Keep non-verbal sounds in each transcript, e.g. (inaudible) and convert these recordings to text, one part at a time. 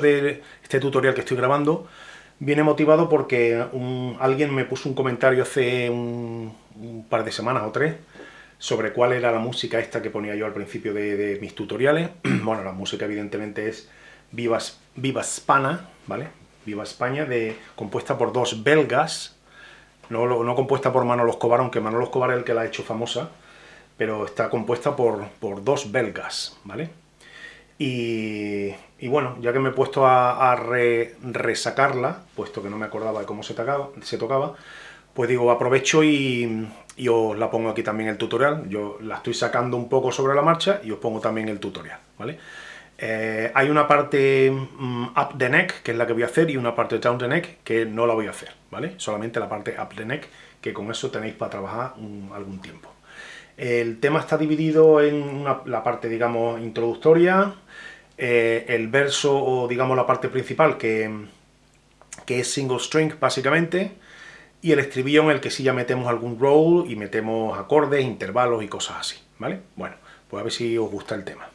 de este tutorial que estoy grabando viene motivado porque alguien me puso un comentario hace un, par de semanas o tres sobre cuál era la música esta que ponía yo al principio de, mis tutoriales. (clears throat) bueno, la música evidentemente es Viva, Viva Spana, ¿vale? Viva España, de, compuesta por dos belgas, no, no compuesta por Manolo Escobar, aunque Manolo Escobar es el que la ha hecho famosa, pero está compuesta por, por dos belgas, ¿vale? Y, bueno, ya que me he puesto a, resacarla, puesto que no me acordaba de cómo se tocaba, se tocaba pues digo, aprovecho y, os la pongo aquí también el tutorial. Yo la estoy sacando un poco sobre la marcha y os pongo también el tutorial, ¿vale? Eh, hay una parte mm, up the neck, que es la que voy a hacer, y una parte down the neck, que no la voy a hacer, ¿vale? Solamente la parte up the neck, que con eso tenéis para trabajar algún tiempo. El tema está dividido en la parte, digamos, introductoria, eh, el verso o, digamos, la parte principal, que, que es single string, básicamente, y el estribillo en el que sí ya metemos algún roll y metemos acordes, intervalos y cosas así, ¿vale? Bueno, pues a ver si os gusta el tema.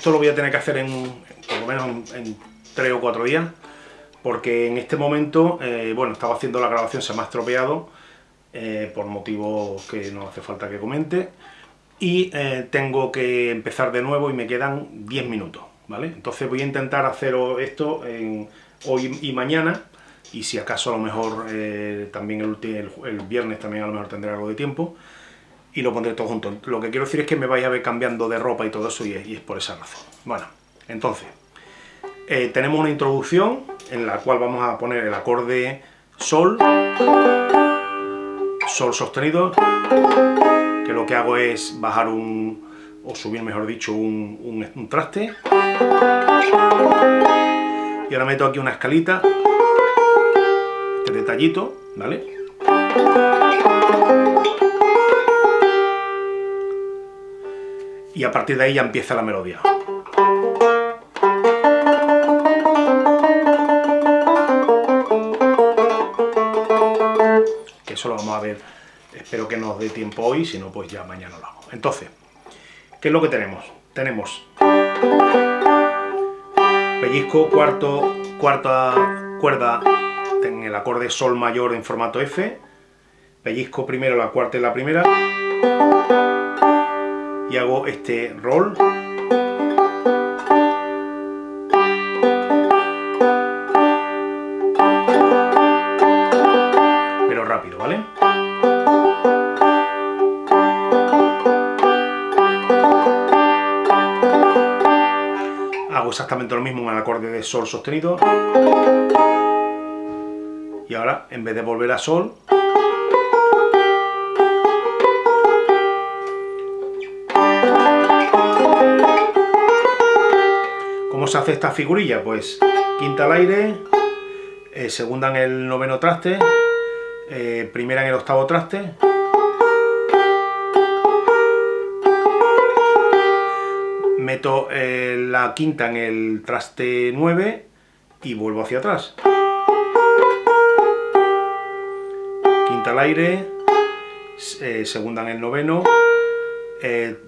Esto lo voy a tener que hacer en, por lo menos en, tres o cuatro días, porque en este momento, eh, bueno, estaba haciendo la grabación, se me ha estropeado, eh, por motivos que no hace falta que comente, y eh, tengo que empezar de nuevo y me quedan 10 minutos, ¿vale? Entonces voy a intentar hacer esto hoy y mañana, y si acaso a lo mejor también el, el viernes también a lo mejor tendré algo de tiempo, y lo pondré todo junto. Lo que quiero decir es que me vais a ver cambiando de ropa y todo eso y es, por esa razón. Bueno, entonces, eh, tenemos una introducción en la cual vamos a poner el acorde Sol, Sol sostenido, que lo que hago es bajar un, o subir mejor dicho, un, un traste. Y ahora meto aquí una escalita, este detallito, ¿vale? Y a partir de ahí ya empieza la melodía. Que eso lo vamos a ver, espero que nos dé tiempo hoy, si no pues ya mañana lo hago. Entonces, ¿qué es lo que tenemos? Tenemos pellizco, cuarto, cuarta cuerda en el acorde sol mayor en formato F, pellizco primero la cuarta y la primera, y hago este roll pero rápido, ¿vale? Hago exactamente lo mismo en el acorde de sol sostenido y ahora en vez de volver a sol hace esta figurilla? Pues quinta al aire, eh, segunda en el noveno traste, eh, primera en el octavo traste, meto eh, la quinta en el traste 9 y vuelvo hacia atrás. Quinta al aire, segunda en el noveno,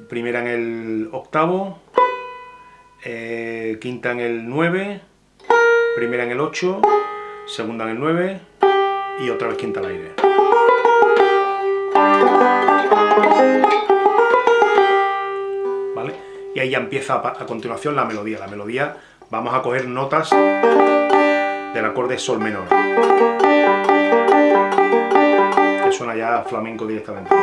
primera en el octavo, eh, quinta en el 9, primera en el 8, segunda en el 9 y otra vez quinta al aire. ¿Vale? Y ahí ya empieza a continuación la melodía. La melodía vamos a coger notas del acorde sol menor. Que suena ya flamenco directamente.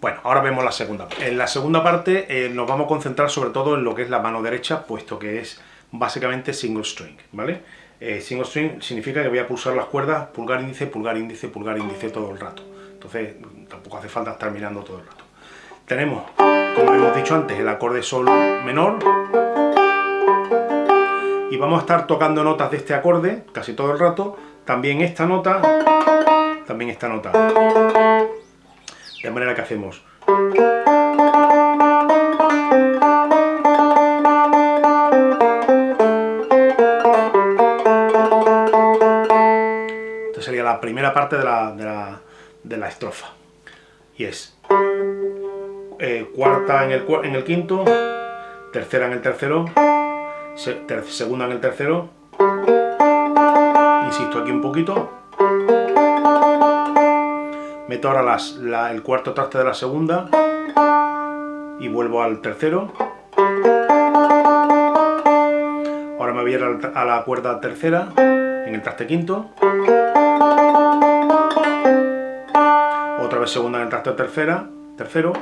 Bueno, ahora vemos la segunda. En la segunda parte eh, nos vamos a concentrar sobre todo en lo que es la mano derecha, puesto que es básicamente single string, ¿vale? Eh, single string significa que voy a pulsar las cuerdas pulgar índice, pulgar índice, pulgar índice todo el rato. Entonces tampoco hace falta estar mirando todo el rato. Tenemos, como hemos dicho antes, el acorde sol menor. Y vamos a estar tocando notas de este acorde casi todo el rato. También esta nota, también esta nota. De manera que hacemos... Esta sería la primera parte de la, de la, estrofa. Y es eh, cuarta en el, en el quinto, tercera en el tercero, segunda en el tercero, insisto aquí un poquito, meto ahora el cuarto traste de la segunda y vuelvo al tercero, ahora me voy a ir a la cuerda tercera en el traste quinto, otra vez segunda en el traste tercera, tercero,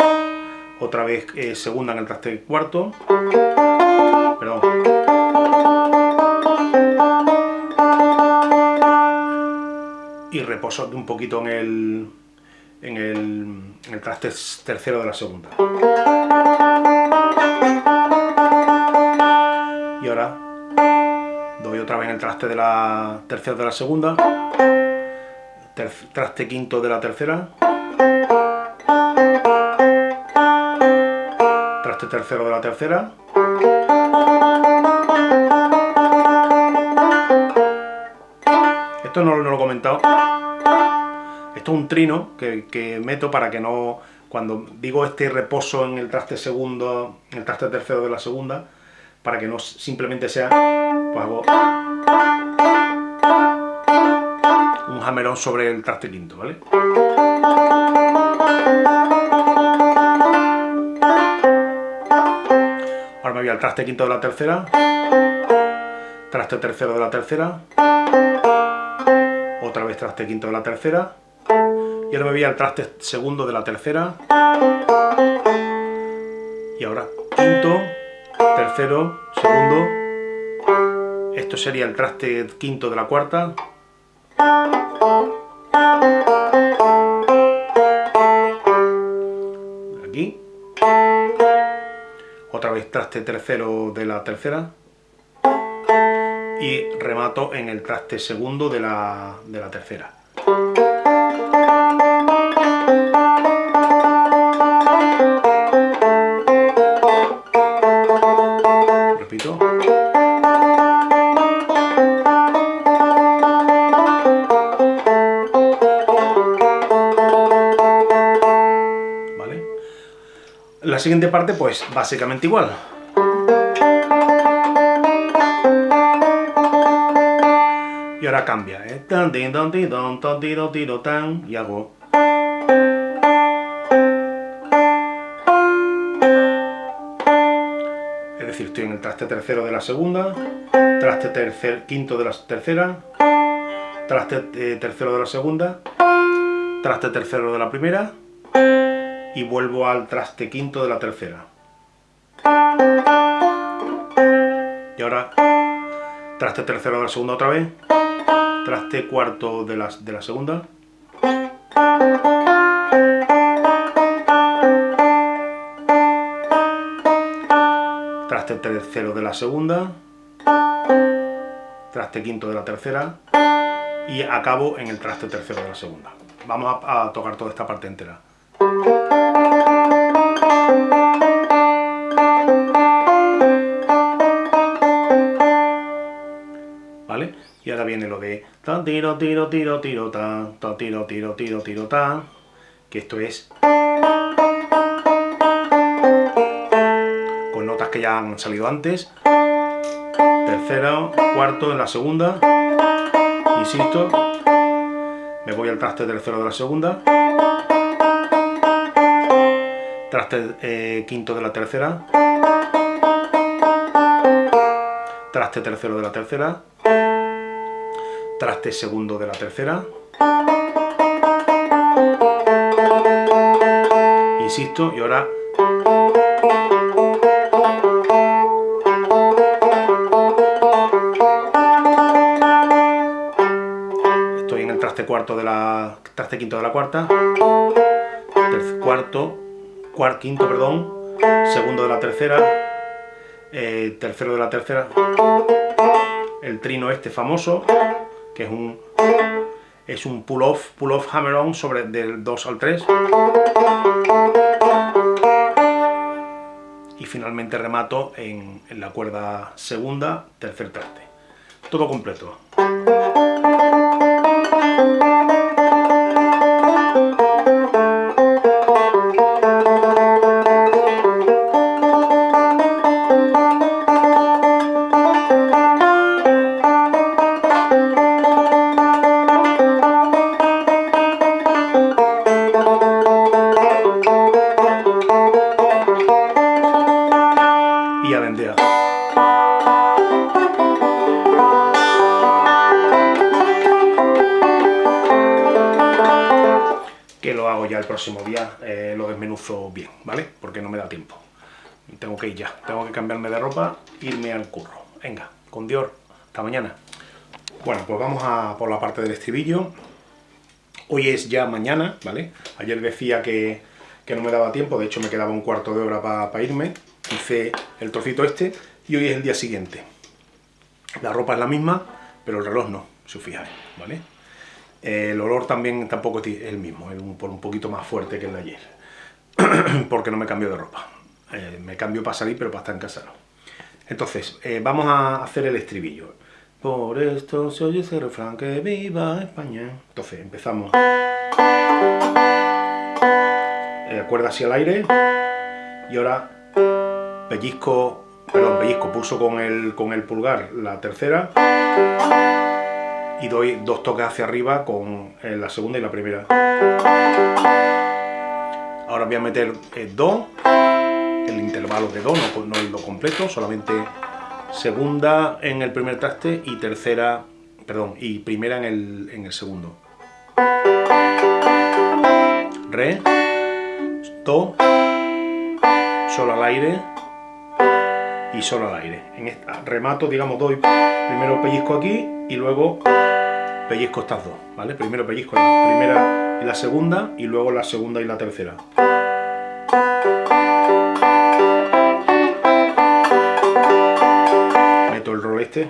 otra vez eh, segunda en el traste cuarto, perdón, y reposo un poquito en el, en el, traste tercero de la segunda. Y ahora doy otra vez en el traste de la tercera de la segunda, traste quinto de la tercera, traste tercero de la tercera, esto no, lo he comentado, esto es un trino que, meto para que no, cuando digo este reposo en el traste segundo, en el traste tercero de la segunda, para que no simplemente sea, pues hago un jamerón sobre el traste quinto, ¿vale? Ahora me voy al traste quinto de la tercera, traste tercero de la tercera, otra vez traste quinto de la tercera, y ahora me voy al traste segundo de la tercera, y ahora quinto, tercero, segundo, esto sería el traste quinto de la cuarta, aquí, otra vez traste tercero de la tercera, y remato en el traste segundo de la, de la tercera. Siguiente parte, pues, básicamente igual. y ahora cambia, ¿eh? y hago... Es decir, estoy en el traste tercero de la segunda, traste tercer, quinto de la tercera, traste eh, tercero de la segunda, traste tercero de la primera, y vuelvo al traste quinto de la tercera. Y ahora traste tercero de la segunda otra vez, traste cuarto de la, de la segunda. Traste tercero de la segunda. Traste quinto de la tercera. Y acabo en el traste tercero de la segunda. Vamos a, a tocar toda esta parte entera. Viene lo de tan tiro tiro tiro tiro tan, tan tiro tiro tiro tiro tan, que esto es con notas que ya han salido antes. Tercero, cuarto en la segunda, insisto, me voy al traste tercero de la segunda, traste eh, quinto de la tercera, traste tercero de la tercera, traste segundo de la tercera, insisto, y ahora estoy en el traste cuarto de la traste quinto de la cuarta, cuarto, cuarto, quinto, perdón, segundo de la tercera, eh, tercero de la tercera, el trino este famoso, que es un es un pull-off, pull-off hammer-on sobre del 2 al 3. Y finalmente remato en, en la cuerda segunda, tercer traste. Todo completo. Próximo día eh, lo desmenuzo bien, ¿vale? Porque no me da tiempo. Tengo que ir ya, tengo que cambiarme de ropa, irme al curro. Venga, con Dios, hasta mañana. Bueno, pues vamos a por la parte del estribillo. Hoy es ya mañana, ¿vale? Ayer decía que, que no me daba tiempo, de hecho me quedaba un cuarto de hora para irme. Hice el trocito este y hoy es el día siguiente. La ropa es la misma, pero el reloj no, si os fijáis, ¿vale? El olor también tampoco es el mismo, es un, un poquito más fuerte que el de ayer, (clears throat) porque no me cambio de ropa. Eh, me cambio para salir, pero para estar en casa. Entonces, eh, vamos a hacer el estribillo. Por esto se oye ese refrán que viva España. Entonces, empezamos. Eh, cuerda hacia el aire. Y ahora pellizco, perdón, pellizco, pulso con el, con el pulgar la tercera y doy dos toques hacia arriba con eh, la segunda y la primera. Ahora voy a meter eh, Do, el intervalo de Do, no, no el Do completo, solamente segunda en el primer traste y tercera, perdón, y primera en el, en el segundo. Re, Do, Sol al aire y Sol al aire. En esta remato, digamos, doy primero pellizco aquí y luego pellizco estas dos, ¿vale? Primero pellizco la primera y la segunda, y luego la segunda y la tercera. Meto el rol este.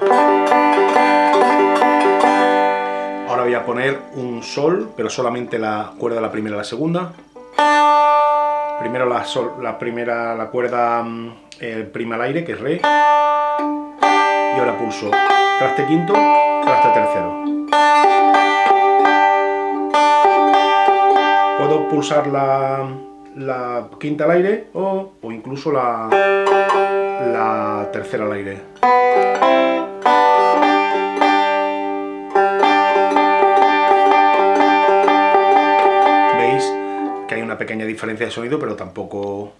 Ahora voy a poner un sol, pero solamente la cuerda la primera y la segunda. Primero la, sol, la primera, la cuerda mm, eh, prima al aire, que es re. Y ahora pulso traste quinto, traste tercero. Puedo pulsar la, quinta al aire o, incluso la, la tercera al aire. Veis que hay una pequeña diferencia de sonido, pero tampoco,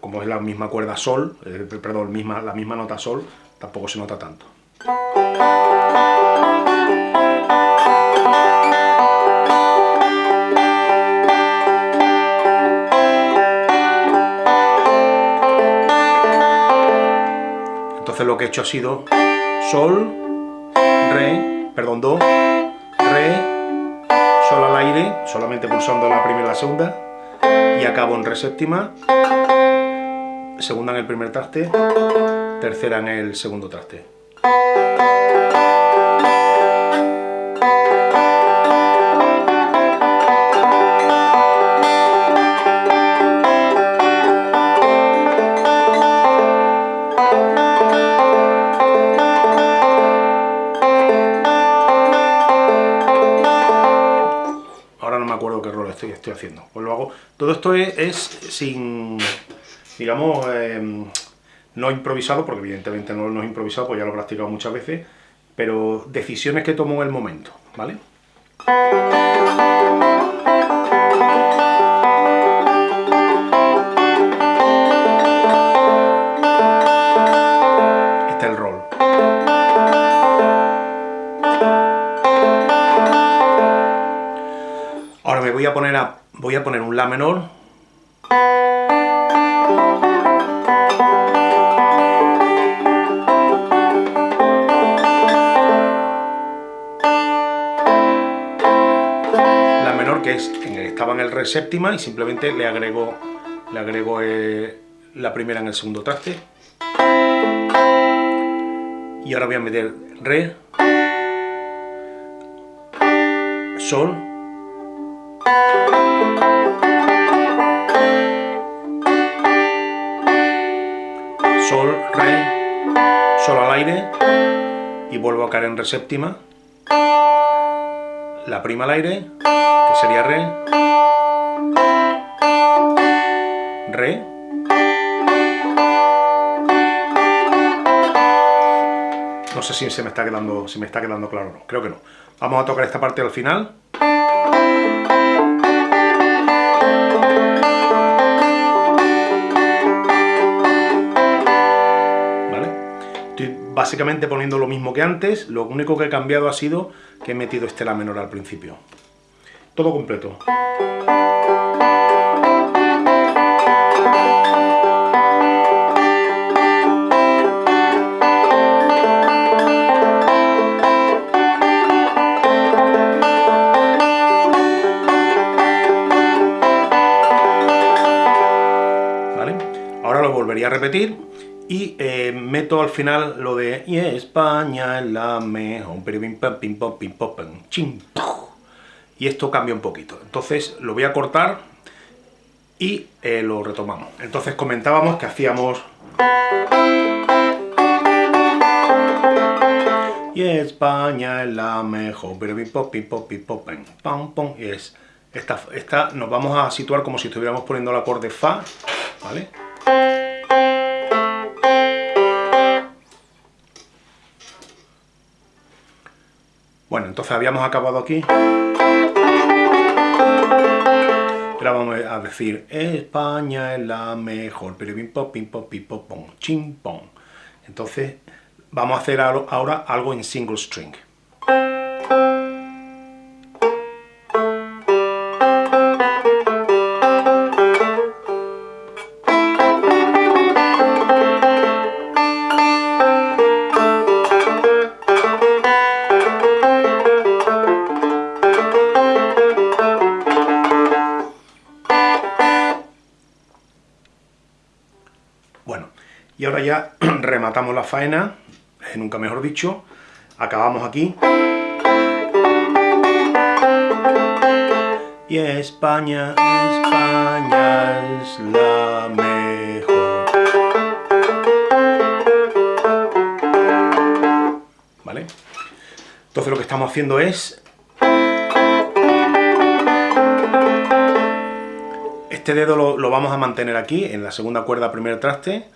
como es la misma cuerda sol, eh, perdón, misma, la misma nota sol, tampoco se nota tanto. Entonces lo que he hecho ha sido Sol, Re, perdón, Do, Re, Sol al aire, solamente pulsando la primera y la segunda, y acabo en Re séptima, segunda en el primer traste, tercera en el segundo traste. Acuerdo qué rol estoy, estoy haciendo. Pues lo hago. Todo esto es, sin, digamos, em, no improvisado, porque evidentemente no, no es improvisado, pues ya lo he practicado muchas veces, pero decisiones que tomo en el momento, ¿vale? Voy a poner un La menor. La menor que es, estaba en el re séptima y simplemente le agrego, le agrego eh, la primera en el segundo traste. Y ahora voy a meter re, sol, re, sol al aire y vuelvo a caer en re séptima, la prima al aire, que sería re, re, no sé si se me está quedando, si me está quedando claro o no, creo que no. Vamos a tocar esta parte al final. Básicamente poniendo lo mismo que antes, lo único que he cambiado ha sido que he metido este La menor al principio. Todo completo. Ahora lo volvería a repetir y eh, meto al final lo de y España es la mejor, y esto cambia un poquito. Entonces lo voy a cortar y eh, lo retomamos. Entonces comentábamos que hacíamos... Y España es la mejor, pam, pam, y es... Esta, esta nos vamos a situar como si estuviéramos poniendo el acorde Fa, ¿vale? Bueno, entonces habíamos acabado aquí. Ahora vamos a decir, España es la mejor, pero pim pom, pim pom, pim pom. Entonces, vamos a hacer ahora algo en single string. Ya (clears throat) rematamos la faena, eh, nunca mejor dicho, acabamos aquí. Y España, España es la mejor. ¿Vale? Entonces lo que estamos haciendo es... Este dedo lo, lo vamos a mantener aquí, en la segunda cuerda primer traste,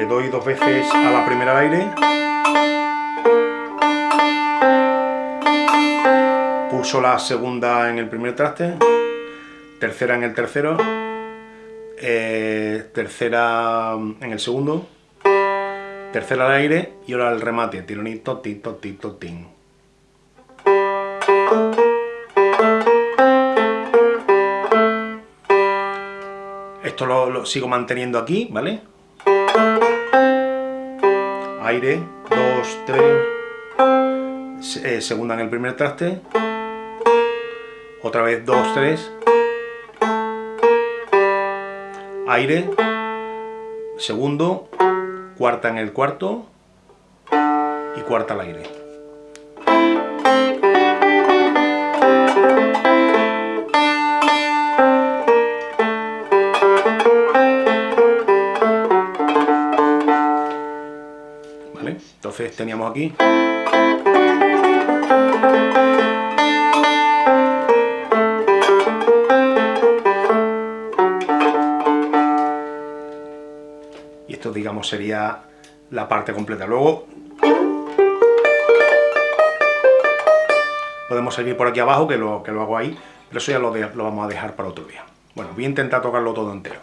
le doy dos veces a la primera aire, pulso la segunda en el primer traste, tercera en el tercero, eh, tercera en el segundo, tercera al aire y ahora el remate, tironito, tito, tito, tin. Esto lo sigo manteniendo aquí, ¿vale? Aire, 2, 3, eh, segunda en el primer traste, otra vez 2, 3, aire, segundo, cuarta en el cuarto. Y cuarta al aire. Entonces teníamos aquí... Y esto, digamos, sería la parte completa. Luego podemos seguir por aquí abajo, que lo, que lo hago ahí, pero eso ya lo, lo vamos a dejar para otro día. Bueno, voy a intentar tocarlo todo entero.